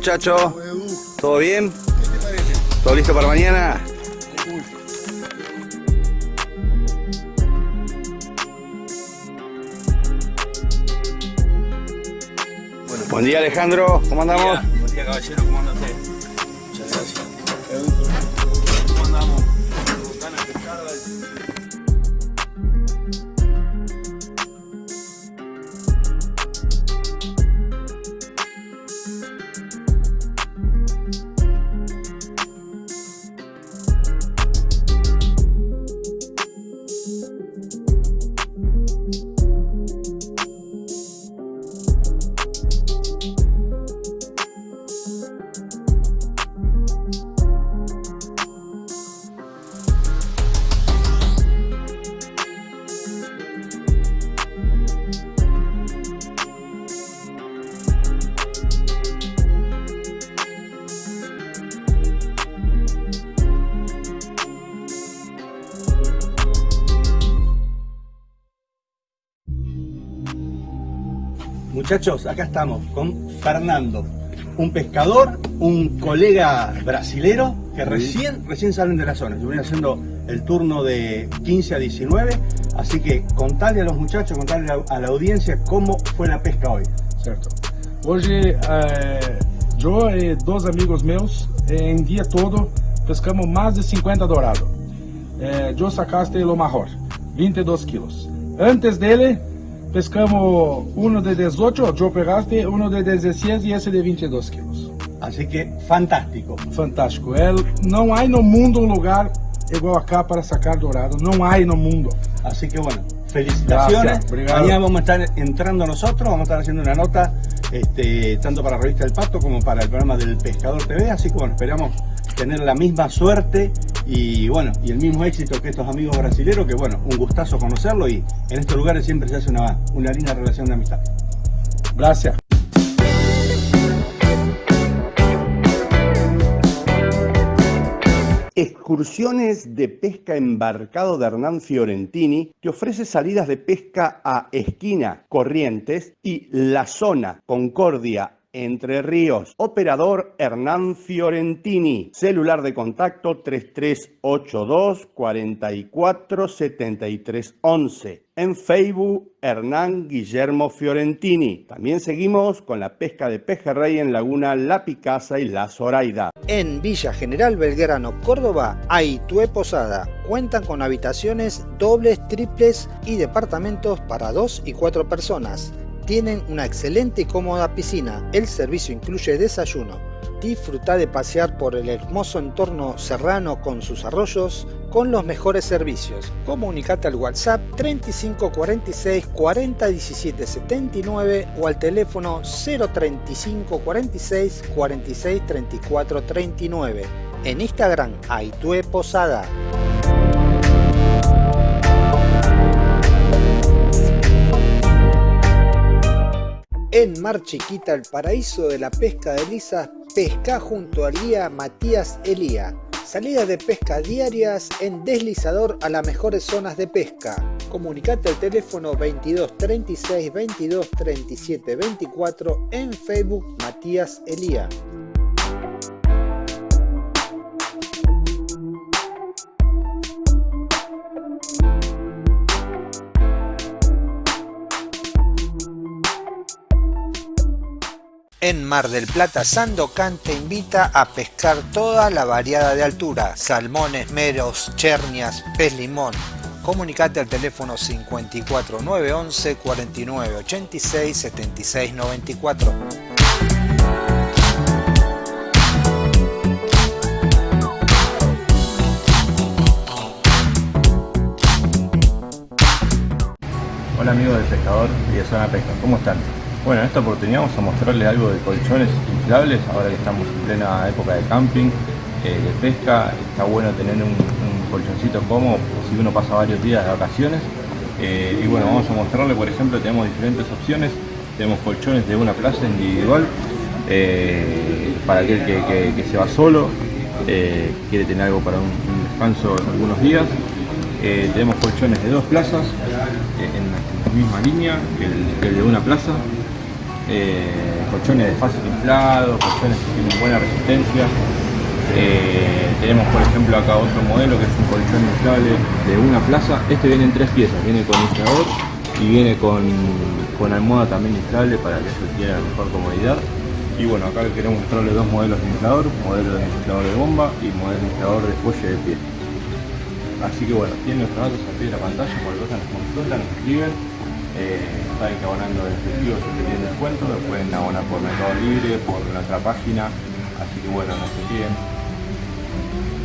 muchachos? ¿Todo bien? ¿Todo listo para mañana? Buen día Alejandro, ¿cómo andamos? Buen día caballero, ¿cómo anda Muchachos, acá estamos con Fernando, un pescador, un colega brasilero que recién, recién salen de la zona. Yo voy haciendo el turno de 15 a 19, así que contale a los muchachos, contale a la, a la audiencia cómo fue la pesca hoy. Certo. Hoje, eh, eu e dois amigos meus, eh, em dia todo, pescamos mais de 50 dourados. Eh, eu sacaste o maior, 22 quilos. Antes dele, pescamos uno de 18, eu pegaste uno de 16 e esse de 22 quilos. Así que fantástico. Fantástico. É, não há no mundo um lugar igual acá para sacar dourado. Não há no mundo. Así que bueno, felicitaciones. Mañana vamos a estar entrando nosotros, vamos a estar haciendo una nota este, tanto para la revista El Pato como para el programa del Pescador TV. Así que bueno, esperamos tener la misma suerte y bueno, y el mismo éxito que estos amigos brasileños, que bueno, un gustazo conocerlo y en estos lugares siempre se hace una, una linda relación de amistad. Gracias. Excursiones de pesca embarcado de Hernán Fiorentini te ofrece salidas de pesca a Esquina, Corrientes y La Zona, Concordia, Entre Ríos. Operador Hernán Fiorentini. Celular de contacto 3382 44 73 11. En Facebook, Hernán Guillermo Fiorentini. También seguimos con la pesca de pejerrey en Laguna La Picasa y La Zoraida. En Villa General Belgrano, Córdoba, Aitue Posada. Cuentan con habitaciones dobles, triples y departamentos para dos y cuatro personas. Tienen una excelente y cómoda piscina. El servicio incluye desayuno. Disfruta de pasear por el hermoso entorno serrano con sus arroyos con los mejores servicios. Comunicate al WhatsApp 3546 40 17 79 o al teléfono 035 46 46 34 39. En Instagram, Aitue Posada. En Mar Chiquita, el paraíso de la pesca de lisas, pesca junto al guía Matías Elía. Salidas de pesca diarias en deslizador a las mejores zonas de pesca. Comunicate al teléfono 22 36 22 37 24 en Facebook Matías Elía. En Mar del Plata, Sandocan te invita a pescar toda la variada de altura, salmones, meros, chernias, pez limón. Comunicate al teléfono 54 911 49 86 76 94. Hola amigos del pescador y de Zona Pesca, ¿cómo están? Bueno, en esta oportunidad vamos a mostrarles algo de colchones inflables, ahora que estamos en plena época de camping, eh, de pesca, está bueno tener un, colchoncito cómodo si uno pasa varios días de vacaciones. Eh, y bueno, vamos a mostrarles, por ejemplo, tenemos diferentes opciones, tenemos colchones de una plaza individual, eh, para aquel que, se va solo, eh, quiere tener algo para un, un descanso algunos días. Tenemos colchones de dos plazas, en, la, misma línea que el de una plaza. Eh, colchones de fácil inflado, colchones que tienen buena resistencia. Eh, tenemos por ejemplo acá otro modelo que es un colchón inflable de una plaza. Este viene en tres piezas, viene con inflador y viene con, con almohada también inflable para que eso tenga mejor comodidad. Y bueno, acá queremos mostrarles dos modelos de inflador, modelo de inflador de bomba y modelo de inflador de fuelle de pie. Así que bueno, tienen nuestros datos pie de la pantalla, cualquier cosa nos consultan, nos escriben. Eh, saben que abonando el efectivo si tienen descuento, lo pueden abonar por Mercado Libre, por nuestra página. Así que bueno, nos escriben. Hola,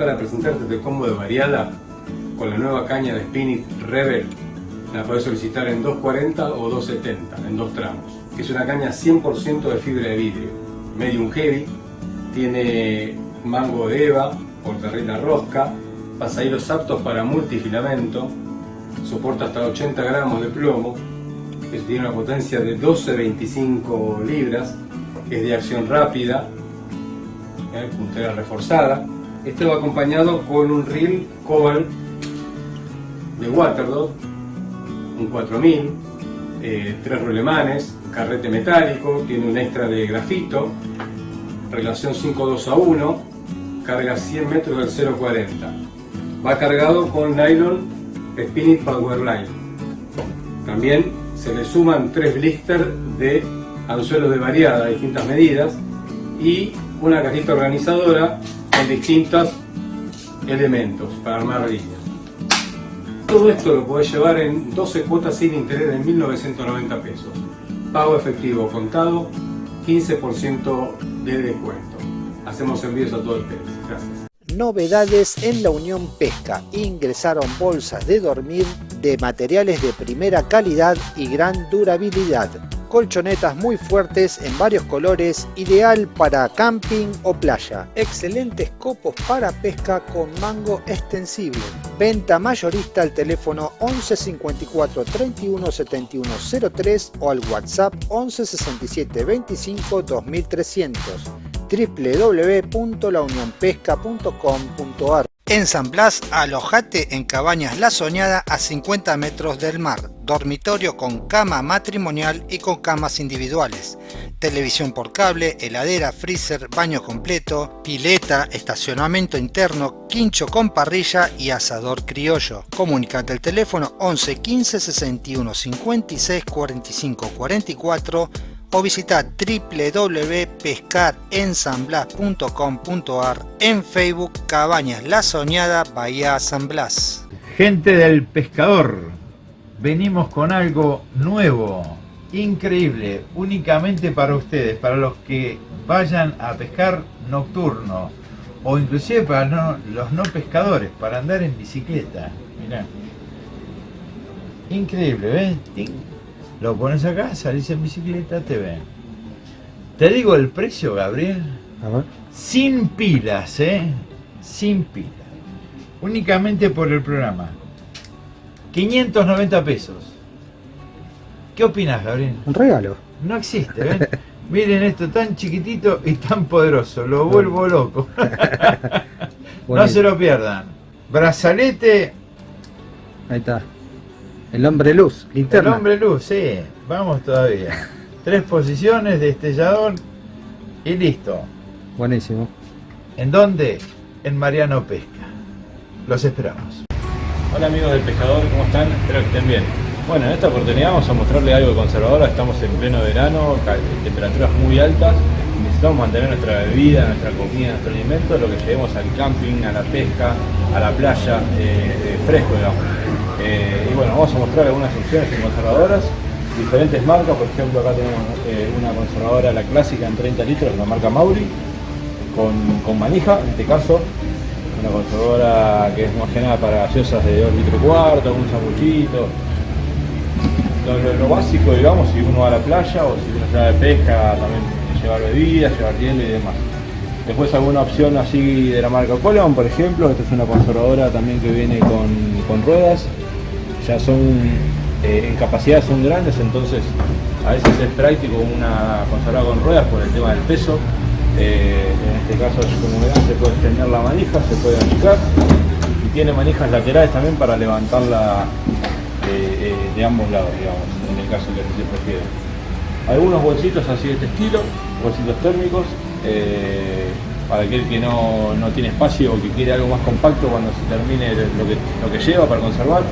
para presentarte el combo de variada con la nueva caña de Spinit Rebel. La podés solicitar en 240 o 270, en dos tramos. Es una caña 100% de fibra de vidrio, medium heavy, tiene mango de eva, portarrina rosca, pasahilos aptos para multifilamento, soporta hasta 80 gramos de plomo, tiene una potencia de 12-25 libras, es de acción rápida, ¿eh? puntera reforzada. Este va acompañado con un reel Cobalt de Waterdog, un 4000, eh, tres rulemanes, carrete metálico, tiene un extra de grafito, relación 5.2 a 1, carga 100 metros del 0.40. Va cargado con nylon Spinit Powerline. También se le suman tres blisters de anzuelos de variada, distintas medidas, y una cajita organizadora con distintos elementos para armar líneas. Todo esto lo podés llevar en 12 cuotas sin interés de 1.990 pesos. Pago efectivo contado, 15% de descuento. Hacemos envíos a todo el país. Gracias. Novedades en la Unión Pesca. Ingresaron bolsas de dormir de materiales de primera calidad y gran durabilidad colchonetas muy fuertes en varios colores, ideal para camping o playa. Excelentes copos para pesca con mango extensible. Venta mayorista al teléfono 11 54 31 71 03 o al WhatsApp 11 67 25 2300 www.launionpesca.com.ar en San Blas, alojate en Cabañas La Soñada a 50 metros del mar, dormitorio con cama matrimonial y con camas individuales, televisión por cable, heladera, freezer, baño completo, pileta, estacionamiento interno, quincho con parrilla y asador criollo. Comunicate al teléfono 11 15 61 56 45 44 o visita www.pescarensanblas.com.ar en Facebook Cabañas La Soñada Bahía San Blas. Gente del pescador, venimos con algo nuevo, increíble, únicamente para ustedes, para los que vayan a pescar nocturno o inclusive para los no pescadores, para andar en bicicleta. Mirá. Increíble, ¿ves? Lo pones acá, salís en bicicleta, te ven. Te digo el precio, Gabriel. Sin pilas, ¿eh? Sin pilas. Únicamente por el programa. 590 pesos. ¿Qué opinas, Gabriel? Un regalo. No existe, ¿ven? Miren esto tan chiquitito y tan poderoso. Lo vuelvo loco. no se lo pierdan. Brazalete. Ahí está. El hombre luz, linterna. El hombre luz, sí. Vamos todavía. Tres posiciones, destellador y listo. Buenísimo. ¿En dónde? En Mariano Pesca. Los esperamos. Hola amigos del pescador, ¿cómo están? Espero que estén bien. Bueno, en esta oportunidad vamos a mostrarles algo de conservadora. Estamos en pleno verano, temperaturas muy altas. Necesitamos mantener nuestra bebida, nuestra comida, nuestro alimento, lo que llevemos al camping, a la pesca, a la playa, eh, fresco, digamos. Eh, y bueno, vamos a mostrar algunas opciones conservadoras, diferentes marcas, por ejemplo acá tenemos eh, una conservadora, la clásica en 30 litros, la marca Mauri, con, manija, en este caso, una conservadora que es más que nada para gaseosas de 2 litros cuarto, un sanguchito, lo, básico, digamos, si uno va a la playa o si uno se va de pesca, también llevar bebidas, llevar hielo y demás. Después alguna opción así de la marca Coleman, por ejemplo, esta es una conservadora también que viene con, con ruedas, son, eh, en capacidad son grandes, entonces a veces es práctico una conservadora con ruedas por el tema del peso. Eh, en este caso, como verán, se puede extender la manija, se puede achicar y tiene manijas laterales también para levantarla eh, de ambos lados, digamos, en el caso que se prefiere. Algunos bolsitos así de este estilo, bolsitos térmicos, para aquel que no, no, tiene espacio o que quiere algo más compacto cuando se termine lo que, lo que lleva para conservar.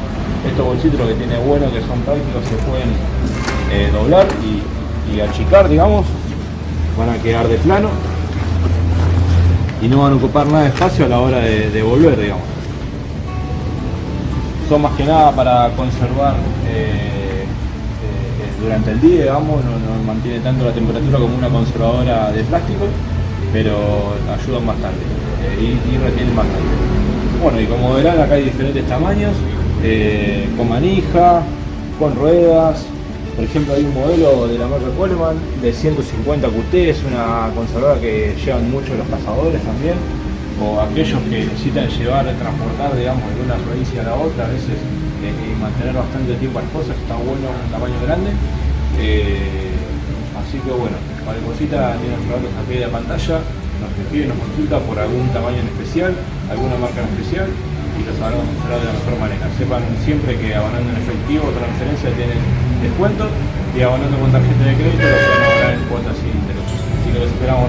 Estos bolsitos lo que tiene bueno que son prácticos, se pueden eh, doblar y, achicar, digamos, van a quedar de plano y no van a ocupar nada de espacio a la hora de, volver, digamos. Son más que nada para conservar eh, eh, durante el día, digamos, no, no mantiene tanto la temperatura como una conservadora de plástico pero ayudan bastante eh, y, y retienen bastante. Bueno, y como verán acá hay diferentes tamaños, eh, con manija, con ruedas. Por ejemplo, hay un modelo de la marca Coleman de 150 QT, es una conservadora que llevan mucho los cazadores también, o aquellos que necesitan llevar, transportar, digamos, de una provincia a la otra, a veces eh, y mantener bastante tiempo las cosas, está bueno un tamaño grande. Eh, así que bueno, cualquier cosita tiene nuestros datos aquí de la pantalla, nos escribe, nos consulta por algún tamaño en especial, alguna marca en especial y los habremos mostrar de la mejor manera. Sepan siempre que abonando en efectivo o transferencia tienen descuento y abonando con tarjeta de crédito lo pueden abonar en cuotas sin interés. Así que los esperamos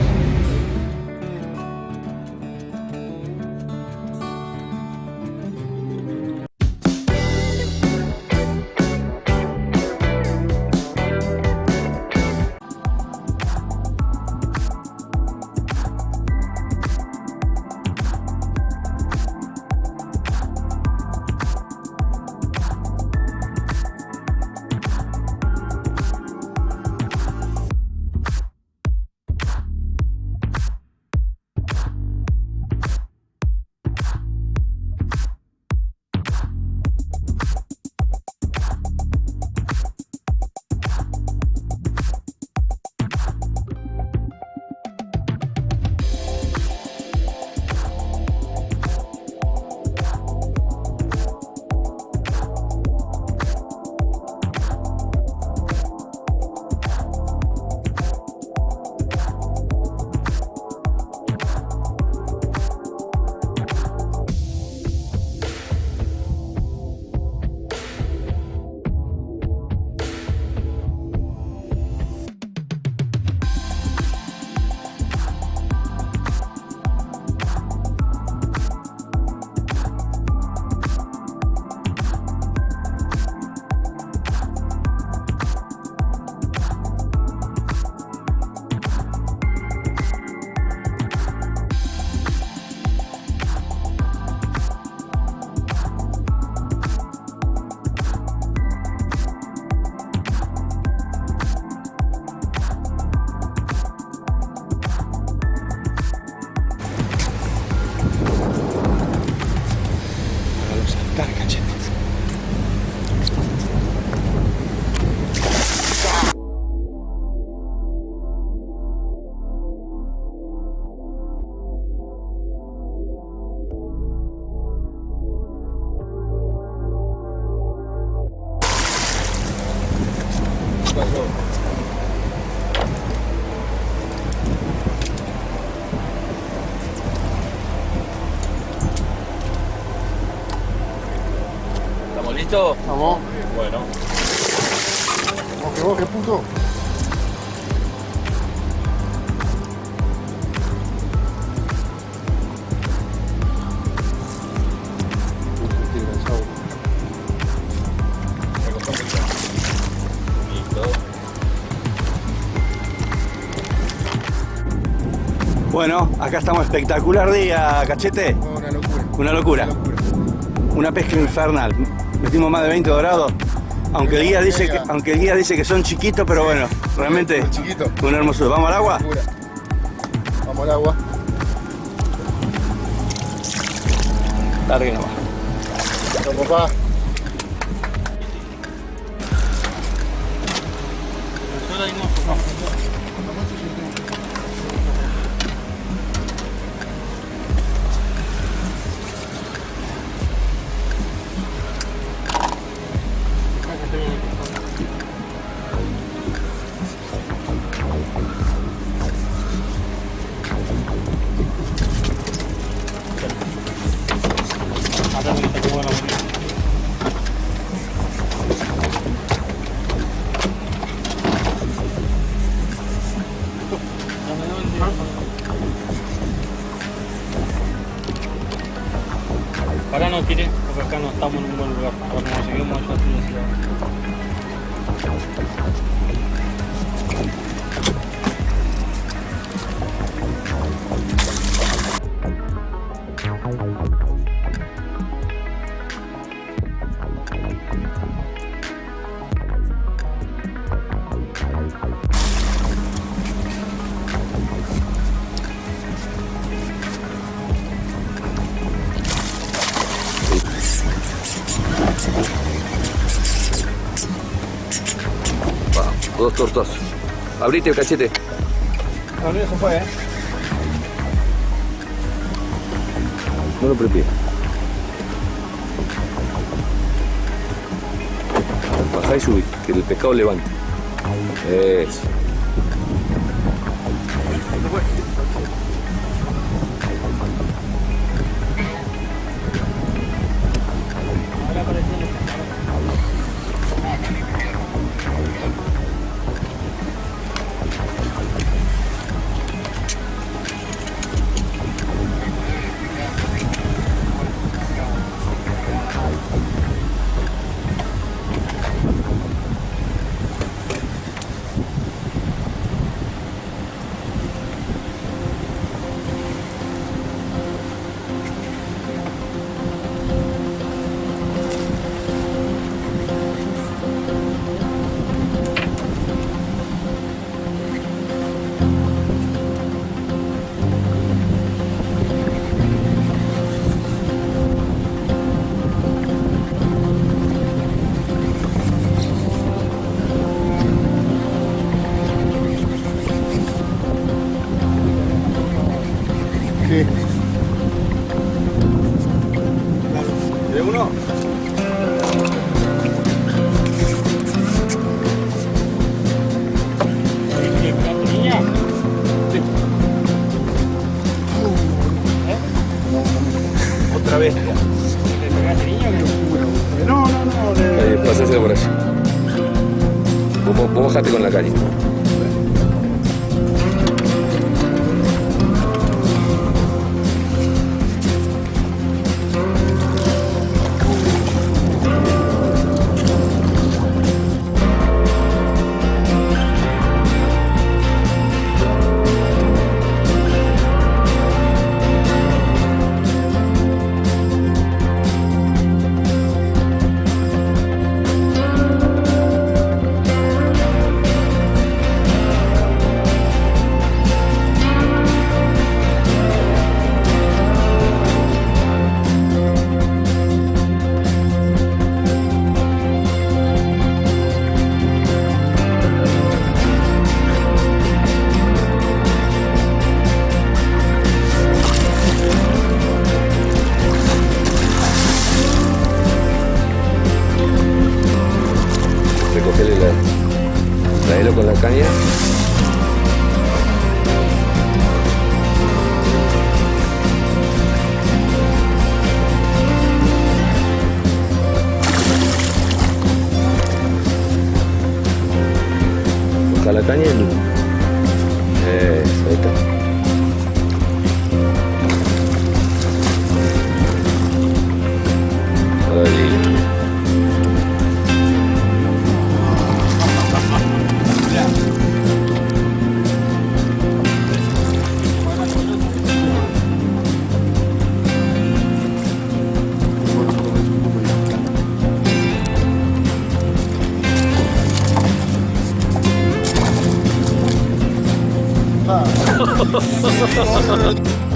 ¿Estamos listos? Vamos. Bueno. Boje, boje, puto. Bueno, acá estamos espectacular día, cachete. Una locura. Una locura. Una pesca infernal. Metimos más de 20 dorados. Aunque el guía dice que, aunque el guía dice que son chiquitos, pero bueno, realmente una hermosura. ¿Vamos al agua? Vamos al agua. Largue nomás. Vamos, papá. Dos tortazos. Abrite el cachete. No, no, se fue, ¿eh? No lo prepie. Bajá y subí, que el pescado levante. Eso. Bajate con la calle. 哈哈哈哈哈哈。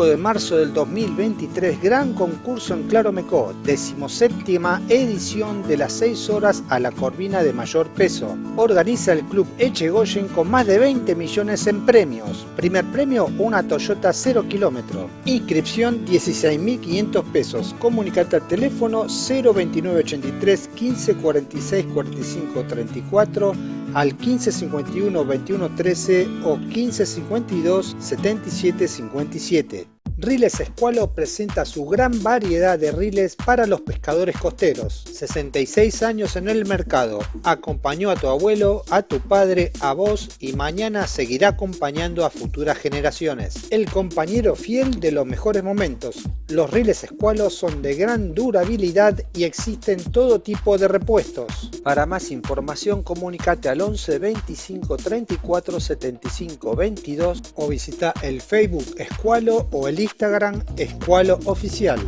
...5 de marzo del 2023... ...gran concurso en Claromecó... ...decimoséptima edición de las 6 horas... ...a la corvina de mayor peso... ...organiza el club Echegoyen... ...con más de 20 millones en premios... ...primer premio una Toyota 0 kilómetro... ...inscripción 16.500 pesos... ...comunicate al teléfono 02983 15 46 45 34 al 1551 21 13 o 1552 77 57. Riles Escualo presenta su gran variedad de riles para los pescadores costeros. 66 años en el mercado. Acompañó a tu abuelo, a tu padre, a vos y mañana seguirá acompañando a futuras generaciones. El compañero fiel de los mejores momentos. Los riles Escualo son de gran durabilidad y existen todo tipo de repuestos. Para más información comunicate al 11 25 34 75 22 o visita el Facebook Escualo o el Instagram Escualo Oficial.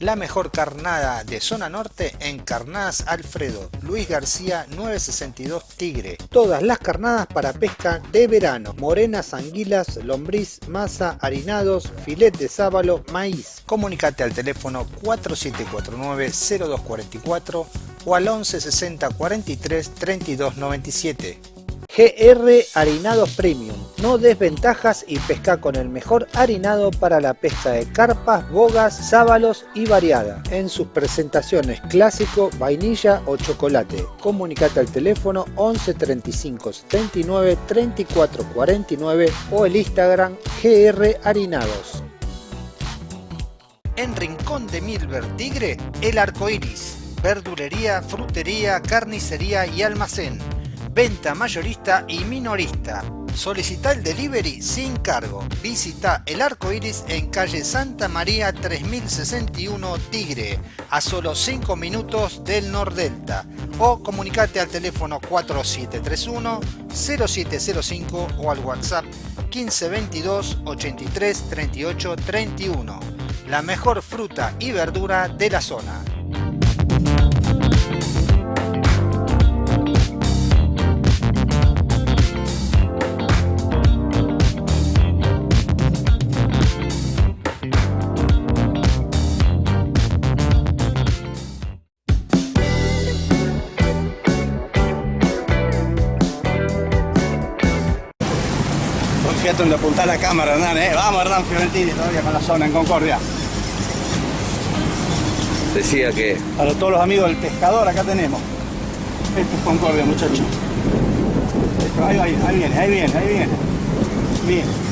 la mejor carnada de zona norte en Carnadas Alfredo, Luis García 962 Tigre. Todas las carnadas para pesca de verano, morenas, anguilas, lombriz, masa, harinados, filet de sábalo, maíz. Comunicate al teléfono 4749-0244 o al 1160 43 32 97. GR Harinados Premium. No desventajas y pesca con el mejor harinado para la pesca de carpas, bogas, sábalos y variada. En sus presentaciones clásico, vainilla o chocolate. Comunicate al teléfono 11 35 79 34 49 o el Instagram GR Harinados. En Rincón de Milver Tigre, el arco iris. Verdulería, frutería, carnicería y almacén venta mayorista y minorista. Solicita el delivery sin cargo. Visita el arco iris en calle Santa María 3061 Tigre, a solo 5 minutos del Nordelta. O comunicate al teléfono 4731 0705 o al WhatsApp 1522 83 38 31. La mejor fruta y verdura de la zona. Fíjate donde apuntar la cámara, Hernán, ¿eh? Vamos, Hernán Fiorentini, todavía con la zona en Concordia. Decía que... Para todos los amigos del pescador, acá tenemos. Esto es Concordia, muchachos. Ahí, ahí, ahí viene, ahí viene, ahí viene. Bien.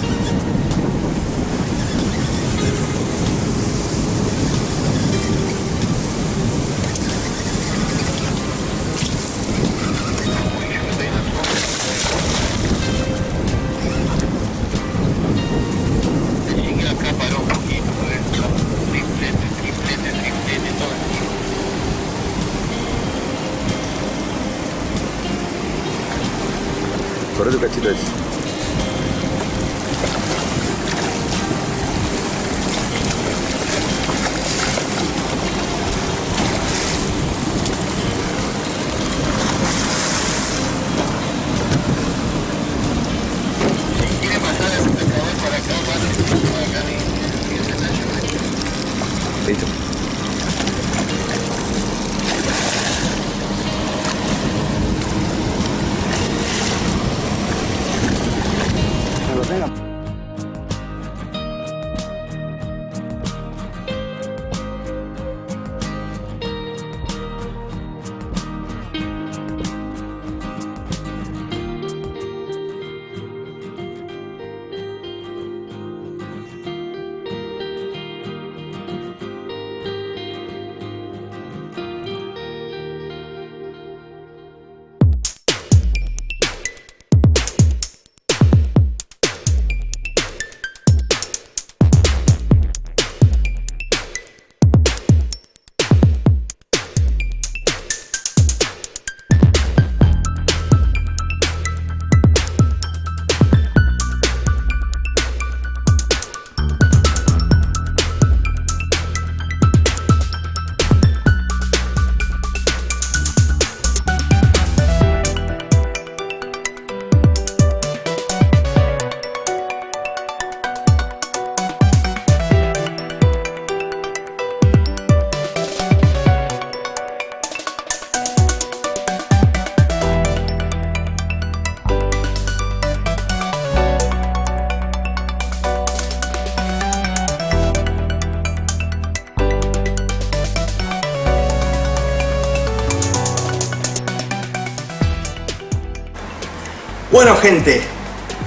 Gente,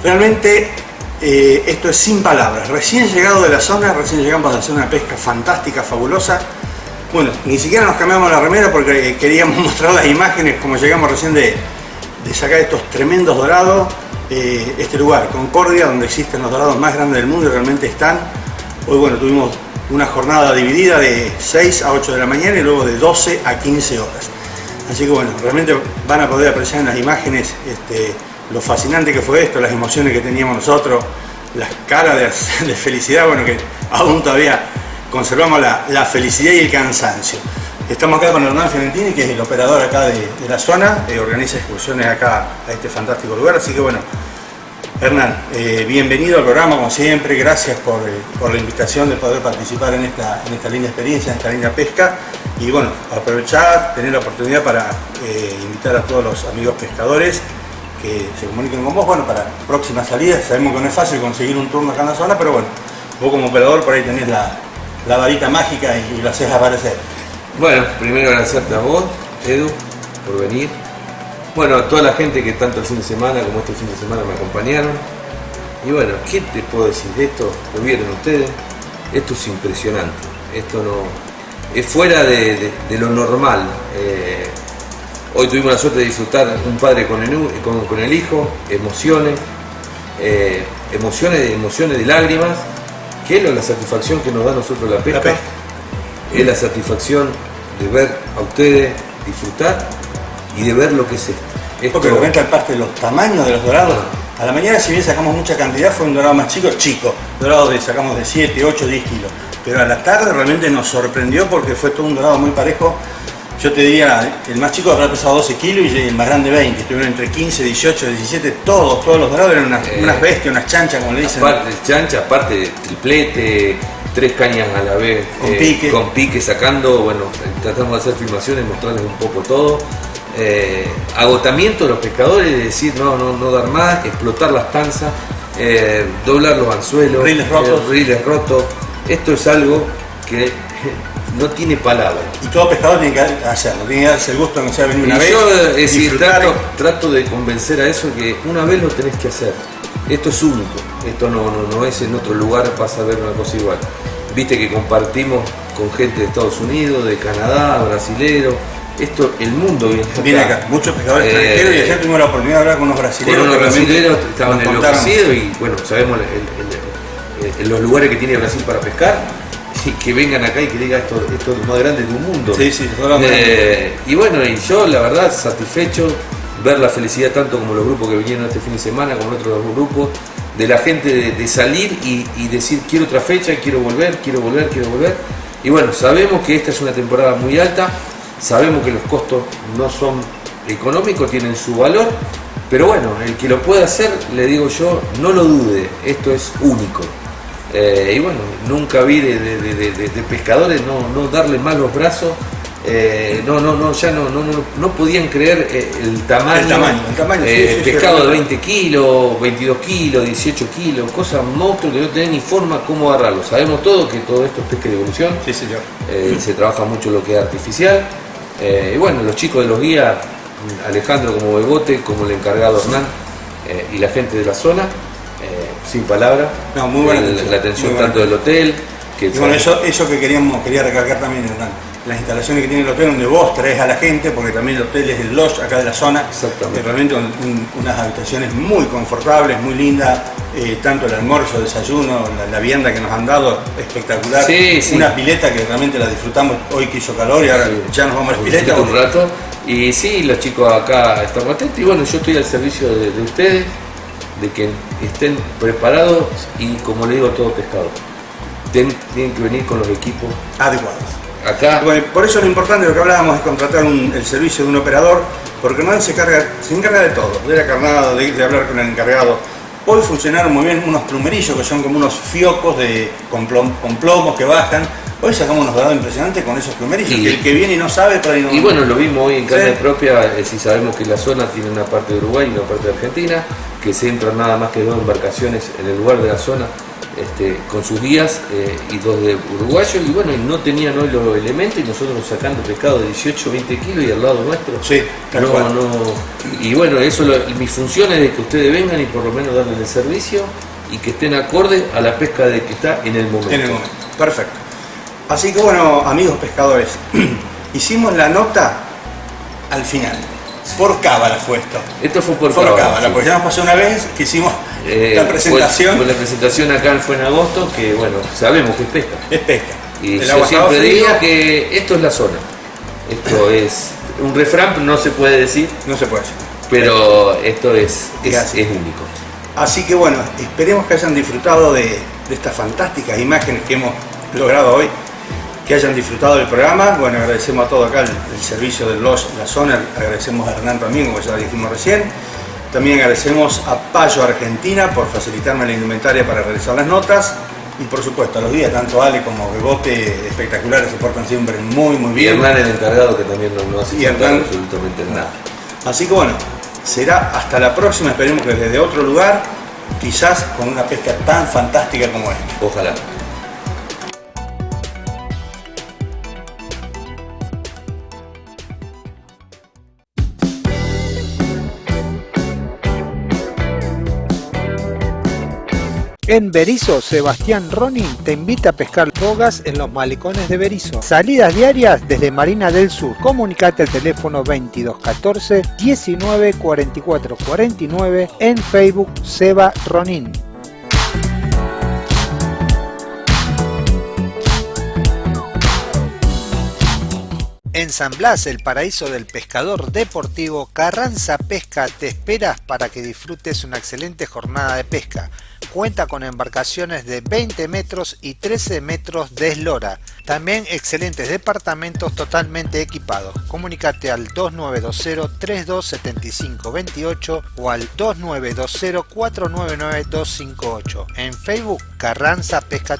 realmente eh, esto es sin palabras. Recién llegado de la zona, recién llegamos a hacer una pesca fantástica, fabulosa. Bueno, ni siquiera nos cambiamos la remera porque queríamos mostrar las imágenes como llegamos recién de, de sacar estos tremendos dorados. Eh, este lugar, Concordia, donde existen los dorados más grandes del mundo y realmente están. Hoy bueno, tuvimos una jornada dividida de 6 a 8 de la mañana y luego de 12 a 15 horas. Así que bueno, realmente van a poder apreciar en las imágenes este, lo fascinante que fue esto, las emociones que teníamos nosotros, las caras de, felicidad, bueno, que aún todavía conservamos la, felicidad y el cansancio. Estamos acá con Hernán Fiorentini, que es el operador acá de, la zona, eh, organiza excursiones acá a este fantástico lugar, así que bueno, Hernán, eh, bienvenido al programa como siempre, gracias por, eh, por la invitación de poder participar en esta, en linda experiencia, en esta linda pesca. Y bueno, aprovechar, tener la oportunidad para eh, invitar a todos los amigos pescadores que se comuniquen con vos, bueno, para próximas salidas, sabemos que no es fácil conseguir un turno acá en la zona, pero bueno, vos como operador por ahí tenés la, la varita mágica y, y lo haces aparecer. Bueno, primero agradecerte a vos, Edu, por venir. Bueno, a toda la gente que tanto el fin de semana como este fin de semana me acompañaron. Y bueno, ¿qué te puedo decir de esto? Lo vieron ustedes. Esto es impresionante. Esto no. Es fuera de lo normal. Eh, hoy tuvimos la suerte de disfrutar un padre con el, u- con, con el hijo, emociones, eh, emociones, emociones de lágrimas, que es la satisfacción que nos da a nosotros la pesca. Es la satisfacción de ver a ustedes disfrutar y de ver lo que es esto. Esto- Porque comenta el parte de los tamaños de los dorados. A la mañana, si bien sacamos mucha cantidad, fue un dorado más chico, chico. Dorado de sacamos de 7, 8, 10 kilos. Pero a la tarde realmente nos sorprendió porque fue todo un dorado muy parejo. Yo te diría, el más chico habrá pesado 12 kilos y el más grande 20. Estuvieron entre 15, 18, 17, todos, todos los dorados eran unas, Eh, unas bestias, unas chanchas, como le dicen. Aparte de chancha, aparte de triplete, tres cañas a la vez, Con pique. con pique sacando, bueno, tratamos de hacer filmaciones, mostrarles un poco todo. Eh, agotamiento de los pescadores, de decir no, no, no dar más, explotar las tanzas, eh, doblar los anzuelos, Riles rotos. eh, riles rotos. Esto es algo que no tiene palabras. Y todo pescador tiene que hacerlo, tiene que darse el gusto de no sea venir una Y vez. yo es decir, disfrutar. trato, trato de convencer a eso que una vez lo tenés que hacer. Esto es único, esto no, no, no es en otro lugar, vas a ver una cosa igual. Viste que compartimos con gente de Estados Unidos, de Canadá, brasilero. Esto, el mundo viene acá. Viene acá, muchos pescadores Eh, extranjeros y ayer tuvimos la oportunidad de hablar con unos brasileños. Con unos brasileros estaban enloquecidos y bueno, sabemos el- el- el- el- los lugares que tiene Brasil para pescar que vengan acá y que diga esto, esto es lo más grande del mundo. Sí, sí, Eh, y bueno, y yo la verdad satisfecho ver la felicidad tanto como los grupos que vinieron este fin de semana, como otros grupos, de la gente de, de salir y, y decir quiero otra fecha, quiero volver, quiero volver, quiero volver. Y bueno, sabemos que esta es una temporada muy alta, sabemos que los costos no son económicos, tienen su valor, pero bueno, el que lo pueda hacer, le digo yo, no lo dude, esto es único. Eh, y bueno, nunca vi de, de- de- de- de- de pescadores no, no darle mal los brazos, eh, no, no, no, ya no, no, no, no podían creer eh, el tamaño, El tamaño, el tamaño, sí, pescado de realmente. 20 kilos, 22 kilos, 18 kilos, cosas monstruos que no tienen ni forma cómo agarrarlo. Sabemos todo que todo esto es pesca de evolución, Sí, señor. se trabaja mucho lo que es artificial. Y bueno, los chicos de los guías, Alejandro como Bebote, como el encargado Hernán y la gente de la zona, sin palabra. No, muy buena El- La atención buena tanto del hotel, que Y bueno, eso, eso que queríamos, quería recalcar también, Hernán, las instalaciones que tiene el hotel donde vos traes a la gente, porque también el hotel es el lodge acá de la zona, Exactamente. Realmente un- un- unas habitaciones muy confortables, muy lindas, eh, tanto el almuerzo, el desayuno, la, la vianda que nos han dado, espectacular, Sí, sí. una pileta que realmente la disfrutamos hoy que hizo calor y ahora ya nos vamos a la pileta. un rato. Y sí, los chicos acá están atentos. Y bueno, yo estoy al servicio de, de ustedes, de que estén preparados y como le digo a todo pescado, ten- tienen que venir con los equipos adecuados. Acá. Bueno, por eso lo importante lo que hablábamos es contratar un- el servicio de un operador, porque no se, carga, se encarga de todo, de la carnada, de, de hablar con el encargado. Hoy funcionaron muy bien unos plumerillos que son como unos fiocos de, con, plom- con plomos que bajan. Hoy sacamos unos dorados impresionantes con esos plumerillos. Y- el que viene y no sabe, ahí no. Y bueno, lo vimos hoy en carne Sí. propia, eh, si sabemos que la zona tiene una parte de Uruguay y una parte de Argentina, que se entran nada más que dos embarcaciones en el lugar de la zona este, con sus guías eh, y dos de uruguayos, y bueno, no tenían hoy los elementos y nosotros sacando pescado de 18, 20 kilos y al lado nuestro. Sí, tal no, cual. no, y bueno, eso lo- mi función es de que ustedes vengan y por lo menos darles el servicio y que estén acorde a la pesca de que está en el momento. En el momento. Perfecto. Así que bueno, amigos pescadores, hicimos la nota al final. Por cábala fue esto. Esto fue por Por cábala, cábala, sí. porque ya nos pasó una vez que hicimos Eh, la presentación. Fue, la presentación acá fue en agosto, que bueno, sabemos que es pesca. Es pesca. Y El yo siempre digo que esto es la zona. Esto es un refrán, no se puede decir, No se puede decir. pero esto es, es único. Así que bueno, esperemos que hayan disfrutado de, de estas fantásticas imágenes que hemos logrado hoy que hayan disfrutado del programa. Bueno, agradecemos a todo acá el, el servicio de los, la zona, agradecemos a Hernán también, como ya dijimos recién. También agradecemos a Payo Argentina por facilitarme la indumentaria para realizar las notas. Y por supuesto, a los días, tanto Ale como Bebote, espectaculares, se portan siempre muy, muy Y bien. Hernán el encargado que también no, no hace Y Hernán- absolutamente nada. Así que bueno, será hasta la próxima, esperemos que desde otro lugar, quizás con una pesca tan fantástica como esta. Ojalá. En Berizo, Sebastián Ronin te invita a pescar bogas en los malecones de Berizo. Salidas diarias desde Marina del Sur. Comunicate al teléfono 2214 19 44 49 en Facebook Seba Ronin. En San Blas, el paraíso del pescador deportivo, Carranza Pesca te espera para que disfrutes una excelente jornada de pesca. Cuenta con embarcaciones de 20 metros y 13 metros de eslora. También excelentes departamentos totalmente equipados. Comunicate al 2920 3275 28 o al 2920 499 258. En Facebook Carranza Pesca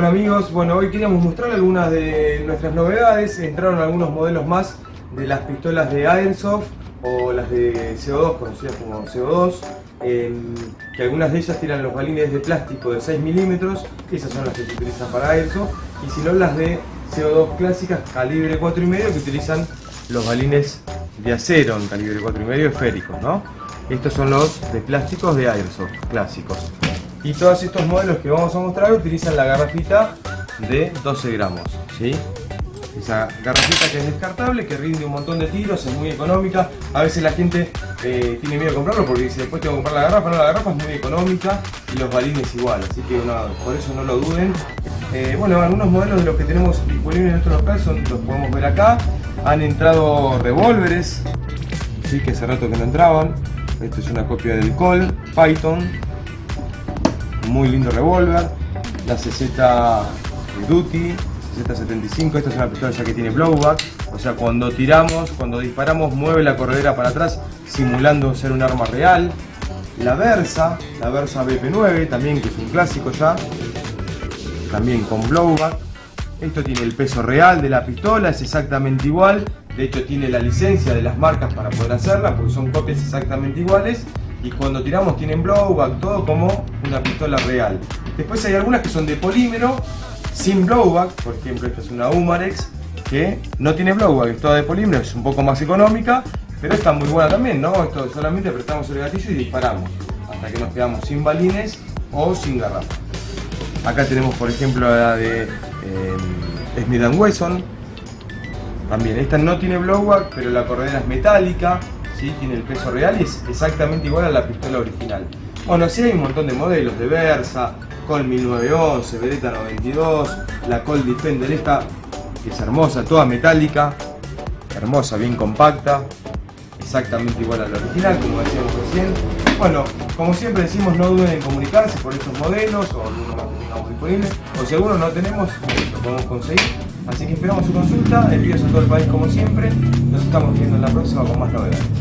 Hola amigos, bueno hoy queríamos mostrar algunas de nuestras novedades, entraron algunos modelos más de las pistolas de Airsoft o las de CO2, conocidas como CO2, em, que algunas de ellas tienen los balines de plástico de 6 milímetros, esas son las que se utilizan para Airsoft, y si no las de CO2 clásicas calibre 4,5 que utilizan los balines de acero en calibre 4,5 esféricos, ¿no? Estos son los de plásticos de Airsoft clásicos. Y todos estos modelos que vamos a mostrar utilizan la garrafita de 12 gramos, ¿sí? Esa garrafita que es descartable, que rinde un montón de tiros, es muy económica. A veces la gente eh, tiene miedo de comprarlo porque dice después tengo que comprar la garrafa. No, la garrafa es muy económica y los balines igual, así que por eso no lo duden. Eh, bueno, algunos modelos de los que tenemos disponibles en nuestro local son, los podemos ver acá. Han entrado revólveres, ¿sí? que hace rato que no entraban. Esto es una copia del Col, Python, muy lindo revólver, la CZ Duty, CZ75, esta es una pistola ya que tiene blowback, o sea cuando tiramos, cuando disparamos mueve la corredera para atrás simulando ser un arma real. La Versa, la Versa BP9 también que es un clásico ya, también con blowback. Esto tiene el peso real de la pistola, es exactamente igual, de hecho tiene la licencia de las marcas para poder hacerla porque son copias exactamente iguales y cuando tiramos tienen blowback, todo como una pistola real. Después hay algunas que son de polímero, sin blowback, por ejemplo esta es una Umarex que no tiene blowback, es toda de polímero, es un poco más económica, pero está muy buena también, ¿no? Esto solamente apretamos el gatillo y disparamos, hasta que nos quedamos sin balines o sin garrafa. Acá tenemos por ejemplo la de eh, Smith Wesson, también, esta no tiene blowback, pero la corredera es metálica, ¿sí? tiene el peso real y es exactamente igual a la pistola original. Bueno, sí hay un montón de modelos de Versa, Col 1911, Beretta 92, la Col Defender esta, que es hermosa, toda metálica, hermosa, bien compacta, exactamente igual a la original, como decíamos recién. Bueno, como siempre decimos, no duden en comunicarse por estos modelos o alguno más que tengamos disponible, o si alguno no tenemos, lo podemos conseguir. Así que esperamos su consulta, envíos a todo el país como siempre. Nos estamos viendo en la próxima con más novedades.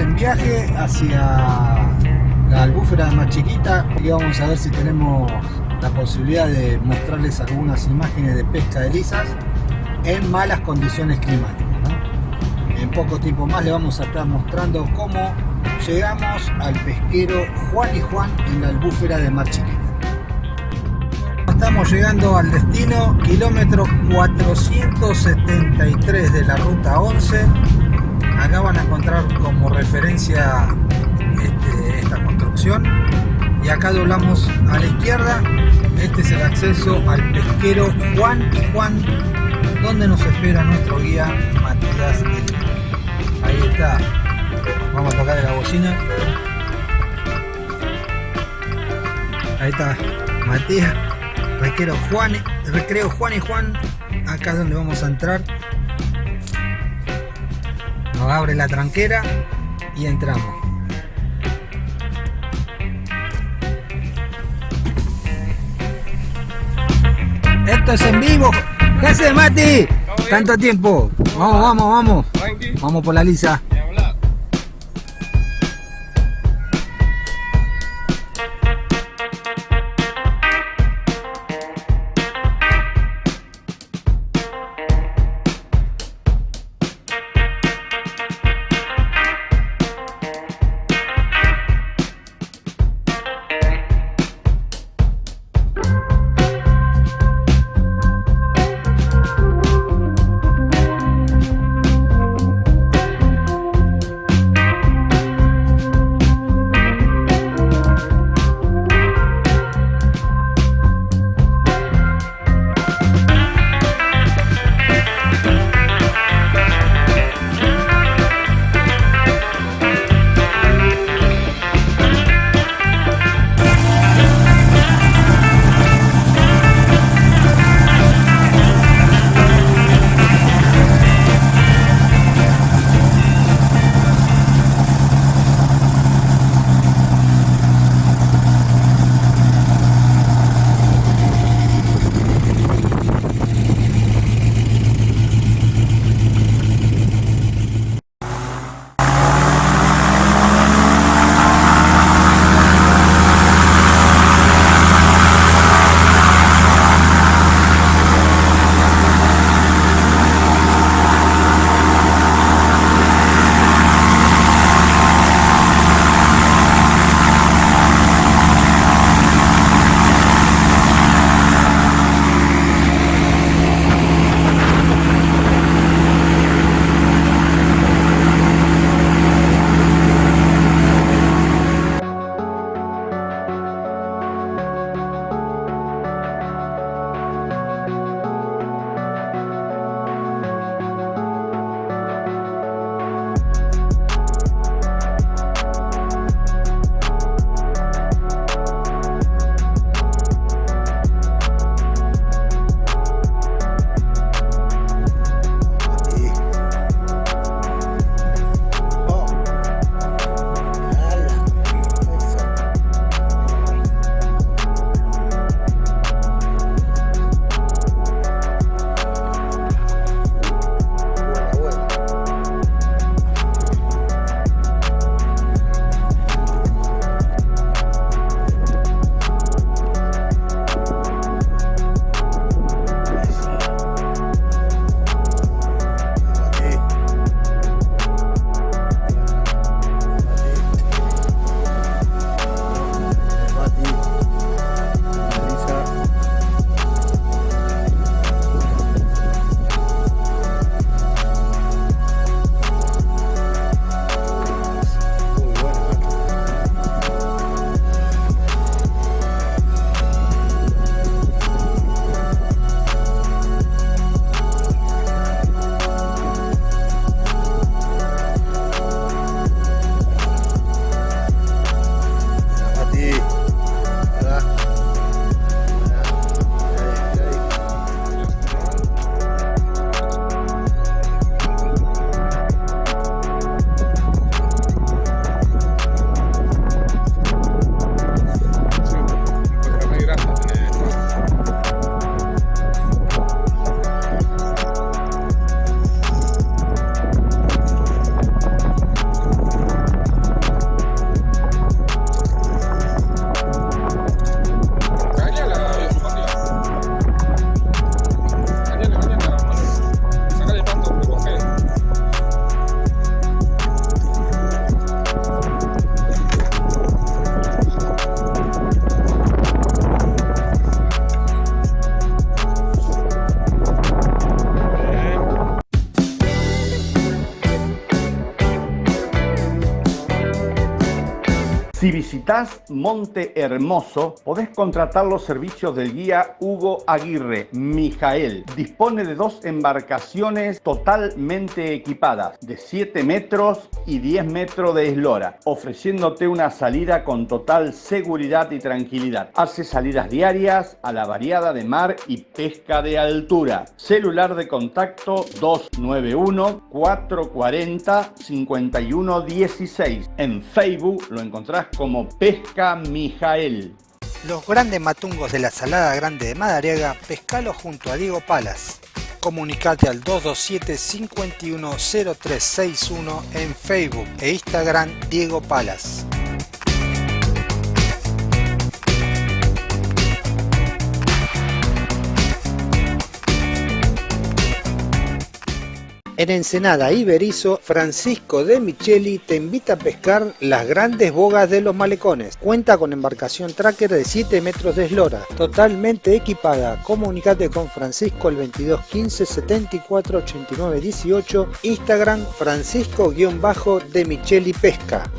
En viaje hacia la albúfera más chiquita y vamos a ver si tenemos la posibilidad de mostrarles algunas imágenes de pesca de lisas en malas condiciones climáticas. En poco tiempo más le vamos a estar mostrando cómo llegamos al pesquero Juan y Juan en la albúfera de Mar Chiquita. Estamos llegando al destino, kilómetro 473 de la ruta 11. Acá van a encontrar como referencia este, esta construcción. Y acá doblamos a la izquierda. Este es el acceso al pesquero Juan y Juan, donde nos espera nuestro guía Matías. Ahí está. Vamos a tocar la bocina. Ahí está Matías. Recreo Juan, recreo Juan y Juan, acá es donde vamos a entrar. Nos abre la tranquera y entramos. Esto es en vivo. ¿Qué haces, Mati? Tanto tiempo. Vamos, vamos, vamos. Vamos por la lisa. Visitas Monte Hermoso, podés contratar los servicios del guía Hugo Aguirre, Mijael. Dispone de dos embarcaciones totalmente equipadas, de 7 metros y 10 metros de eslora, ofreciéndote una salida con total seguridad y tranquilidad. Hace salidas diarias a la variada de mar y pesca de altura. Celular de contacto 291 440 5116. En Facebook lo encontrás como Pesca Mijael. Los grandes matungos de la Salada Grande de Madariaga, pescalo junto a Diego Palas. Comunicate al 227-510361 en Facebook e Instagram Diego Palas. En Ensenada y Berizo, Francisco de Micheli te invita a pescar las grandes bogas de los malecones. Cuenta con embarcación tracker de 7 metros de eslora, totalmente equipada. Comunicate con Francisco el 22 15 74 89 18, Instagram Francisco-de Micheli Pesca.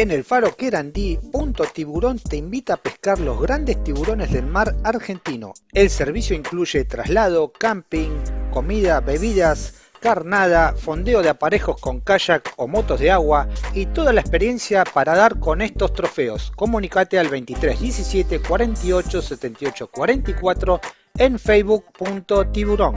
En el faro Querandí, Punto Tiburón te invita a pescar los grandes tiburones del mar argentino. El servicio incluye traslado, camping, comida, bebidas, carnada, fondeo de aparejos con kayak o motos de agua y toda la experiencia para dar con estos trofeos. Comunicate al 23 17 48 78 44 en facebook.tiburón.